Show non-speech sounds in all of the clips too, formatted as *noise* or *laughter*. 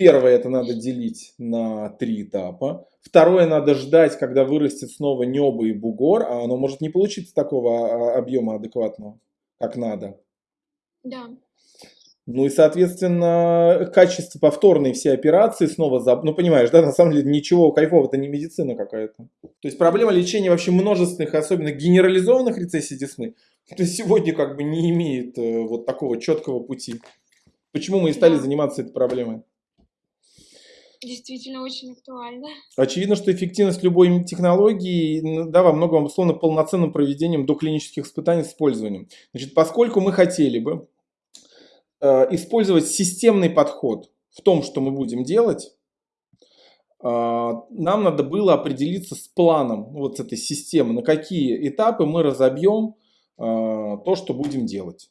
Первое, это надо делить на три этапа. Второе, надо ждать, когда вырастет снова небо и бугор, а оно может не получиться такого а, объема адекватного, как надо. Да. Ну и, соответственно, качество повторной все операции снова, за... ну понимаешь, да, на самом деле ничего кайфового, это не медицина какая-то. То есть проблема лечения вообще множественных, особенно генерализованных рецессий десны, то сегодня как бы не имеет э, вот такого четкого пути. Почему мы и стали заниматься этой проблемой? Действительно очень актуально. Очевидно, что эффективность любой технологии да, во многом условно полноценным проведением доклинических испытаний с использованием. Значит, поскольку мы хотели бы Э, использовать системный подход в том, что мы будем делать, э, нам надо было определиться с планом вот с этой системы, на какие этапы мы разобьем э, то, что будем делать.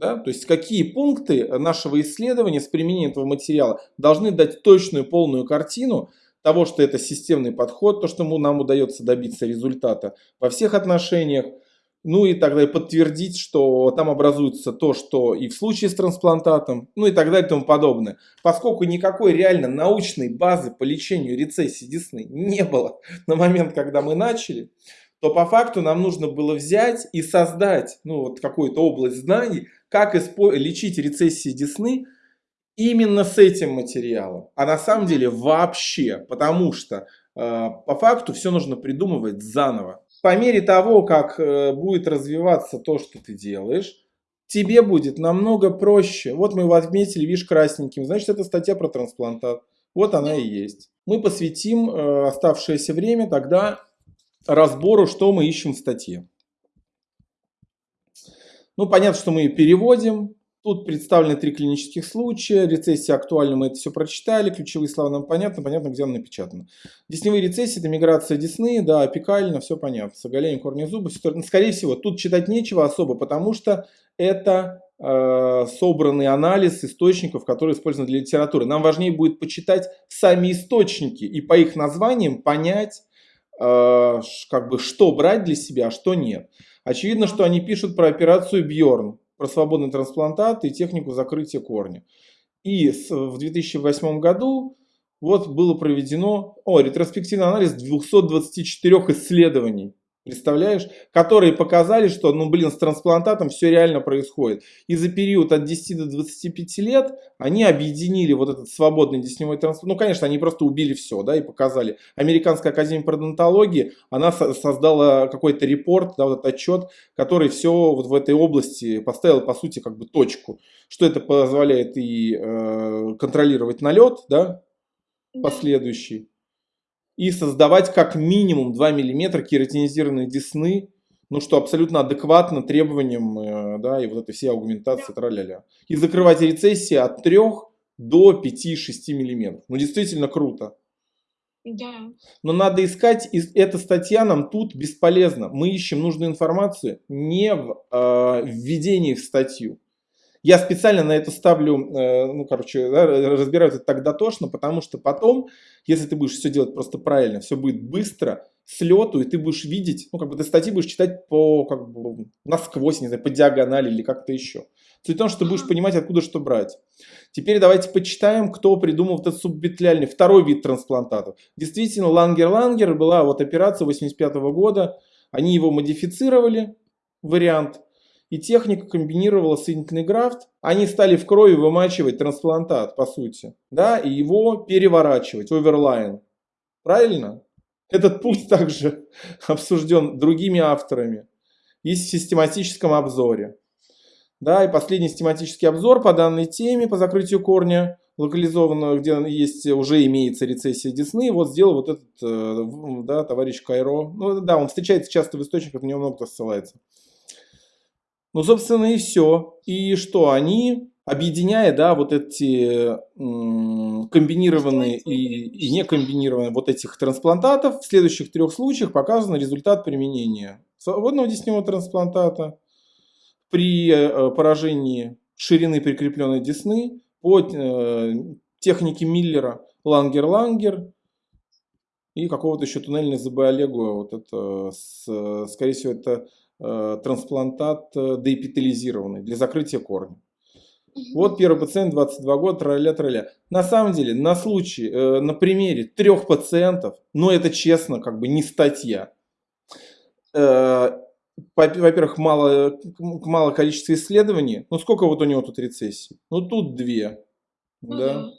Да? То есть какие пункты нашего исследования с применением этого материала должны дать точную полную картину того, что это системный подход, то, что нам удается добиться результата во всех отношениях, ну и тогда и подтвердить, что там образуется то, что и в случае с трансплантатом, ну и так далее и тому подобное. Поскольку никакой реально научной базы по лечению рецессии десны не было на момент, когда мы начали, то по факту нам нужно было взять и создать ну, вот какую-то область знаний, как лечить рецессии десны именно с этим материалом. А на самом деле вообще, потому что э, по факту все нужно придумывать заново по мере того, как э, будет развиваться то, что ты делаешь, тебе будет намного проще. Вот мы его отметили, видишь, красненьким. Значит, это статья про трансплантат. Вот она и есть. Мы посвятим э, оставшееся время тогда разбору, что мы ищем в статье. Ну, понятно, что мы ее переводим, Тут представлены три клинических случая, рецессия актуальна, мы это все прочитали, ключевые слова нам понятно, понятно, где она напечатана. Десневые рецессии, это миграция десны, да, апикально, все понятно, с оголением корня зуба, скорее всего, тут читать нечего особо, потому что это э, собранный анализ источников, которые использованы для литературы. Нам важнее будет почитать сами источники и по их названиям понять, э, как бы, что брать для себя, а что нет. Очевидно, что они пишут про операцию Бьорн про свободный трансплантат и технику закрытия корня. И в 2008 году вот было проведено о, ретроспективный анализ 224 исследований Представляешь? Которые показали, что, ну, блин, с трансплантатом все реально происходит. И за период от 10 до 25 лет они объединили вот этот свободный десневой трансплант. Ну, конечно, они просто убили все, да, и показали. Американская академия пародонтологии, она создала какой-то репорт, да, вот этот отчет, который все вот в этой области поставил, по сути, как бы точку. Что это позволяет и э, контролировать налет, да, последующий и создавать как минимум 2 мм кератинизированной десны, ну что абсолютно адекватно требованиям, э, да, и вот этой всей аугментации, траля-ля. И закрывать рецессии от 3 до 5-6 мм. Ну действительно круто. Да. Но надо искать, и эта статья нам тут бесполезна. Мы ищем нужную информацию не в э, введении в статью, я специально на это ставлю, э, ну, короче, да, разбираю это так дотошно, потому что потом, если ты будешь все делать просто правильно, все будет быстро, с лету, и ты будешь видеть, ну, как бы ты статьи будешь читать по, как бы, насквозь, не знаю, по диагонали или как-то еще. Суть в том, что ты будешь понимать, откуда что брать. Теперь давайте почитаем, кто придумал этот суббитляльный, второй вид трансплантатов. Действительно, Лангер-Лангер была вот операция 85 -го года, они его модифицировали, вариант, и техника комбинировала соединительный графт, они стали в крови вымачивать трансплантат, по сути, да, и его переворачивать, оверлайн. Правильно? Этот путь также *laughs* обсужден другими авторами. Есть в систематическом обзоре. Да, и последний систематический обзор по данной теме, по закрытию корня, локализованного, где есть, уже имеется рецессия десны, вот сделал вот этот, э, да, товарищ Кайро. Ну да, он встречается часто в источниках, на него много кто ссылается. Ну, собственно, и все. И что, они, объединяя, да, вот эти комбинированные и, и не комбинированные вот этих трансплантатов, в следующих трех случаях показан результат применения свободного десневого трансплантата при э, поражении ширины прикрепленной десны по э, технике Миллера Лангер-Лангер и какого-то еще туннельной ЗБ Вот это, скорее всего, это Э, трансплантат э, деэпителизированный для закрытия корня. Вот первый пациент, 22 года, траля траля. На самом деле, на случае, э, на примере трех пациентов, ну это честно, как бы не статья. Э, Во-первых, мало, мало количество исследований. Ну сколько вот у него тут рецессий? Ну тут две. Да.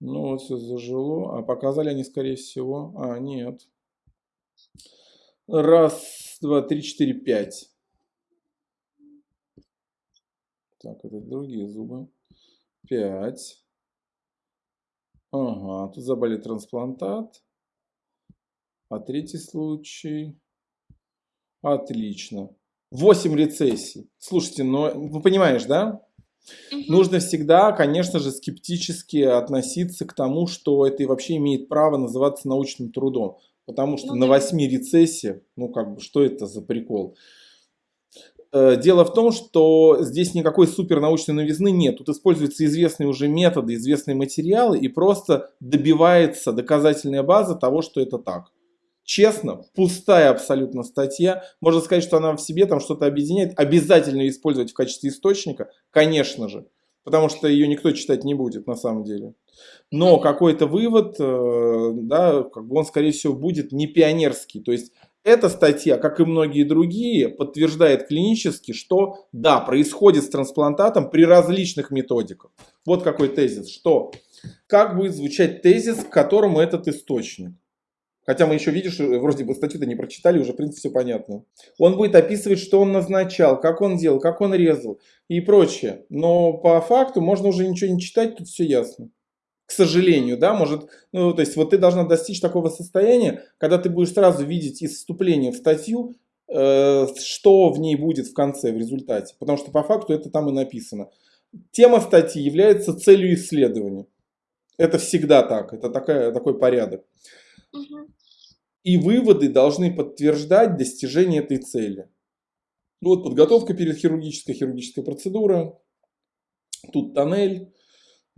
Ну вот все зажило. А показали они, скорее всего. А, нет. Раз, два, три, четыре, пять. Так, это другие зубы. Пять. Ага, тут забрали трансплантат. А третий случай. Отлично. 8 рецессий. Слушайте, но ну понимаешь, да? Мгм. Нужно всегда, конечно же, скептически относиться к тому, что это вообще имеет право называться научным трудом. Потому что Ну на да. 8 рецессиях, ну как бы, что это за прикол? Э, Дело в том, что здесь никакой супернаучной новизны нет. Тут используются известные уже методы, известные материалы, и просто добивается доказательная база того, что это так. Честно, пустая абсолютно статья. Можно сказать, что она в себе там что-то объединяет. Обязательно использовать в качестве источника, конечно же. Потому что ее никто читать не будет на самом деле. Но какой-то вывод, э, да, как бы он, скорее всего, будет не пионерский. То есть эта статья, как и многие другие, подтверждает клинически, что да, происходит с трансплантатом при различных методиках. Вот какой тезис. Что? Как будет звучать тезис, к которому этот источник? Хотя мы еще, видишь, э, вроде бы статью-то не прочитали, уже в принципе все понятно. Он будет описывать, что он назначал, как он делал, как он резал и прочее. Но по факту можно уже ничего не читать, тут все ясно. К сожалению, да, может, ну, то есть вот ты должна достичь такого состояния, когда ты будешь сразу видеть из вступления в статью, э, что в ней будет в конце, в результате. Потому что по факту это там и написано. Тема статьи является целью исследования. Это всегда так, это такая, такой порядок. И выводы должны подтверждать достижение этой цели. Ну Вот подготовка перед хирургической, хирургическая процедура. Тут тоннель.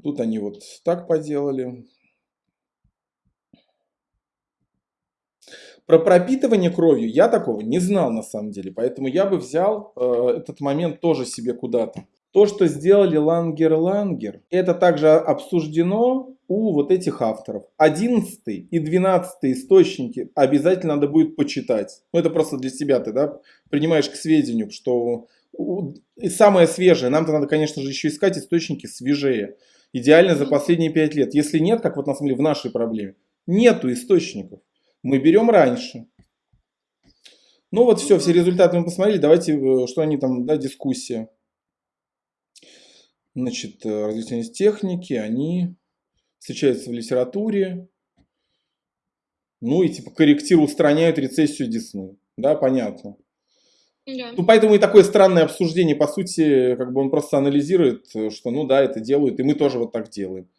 Тут они вот так поделали. Про пропитывание кровью я такого не знал на самом деле, поэтому я бы взял э, этот момент тоже себе куда-то. То, что сделали Лангер-Лангер, это также обсуждено у вот этих авторов. 11 и 12 источники обязательно надо будет почитать. Ну, это просто для себя ты, да, принимаешь к сведению, что и самое свежее, нам-то надо, конечно же, еще искать источники свежее. Идеально за последние 5 лет. Если нет, как вот на самом деле в нашей проблеме, нету источников. Мы берем раньше. Ну вот все, все результаты мы посмотрели. Давайте, э, что они там, да, дискуссия. Значит, э, развитие техники, они встречаются в литературе. Ну и типа корректируют, устраняют рецессию десны. Да, понятно. Да. Ну, поэтому и такое странное обсуждение, по сути, как бы он просто анализирует, что ну да, это делают, и мы тоже вот так делаем.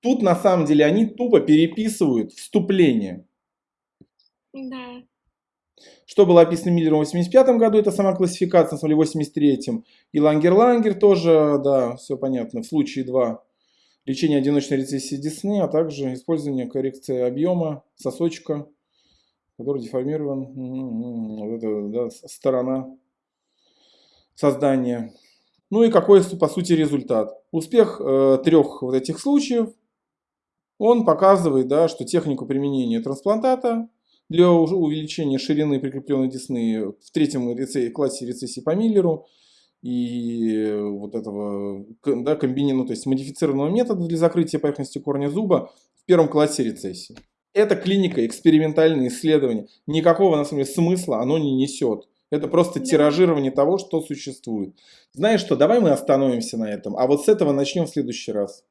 Тут на самом деле они тупо переписывают вступление. Да. Что было описано Миллером в 85 году, это сама классификация, на самом деле, в 83-м. И Лангер-Лангер тоже, да, все понятно. В случае 2 лечение одиночной рецессии десны, а также использование коррекции объема сосочка, который деформирован. Вот это, да, сторона создания. Ну и какой, по сути, результат? Успех э, трех вот этих случаев, он показывает, да, что технику применения трансплантата для увеличения ширины прикрепленной десны в третьем реце- классе рецессии по Миллеру и вот этого да, комбини- ну, то есть модифицированного метода для закрытия поверхности корня зуба в первом классе рецессии. Это клиника, экспериментальные исследования. Никакого, на самом деле, смысла оно не несет. Это просто тиражирование того, что существует. Знаешь что, давай мы остановимся на этом, а вот с этого начнем в следующий раз.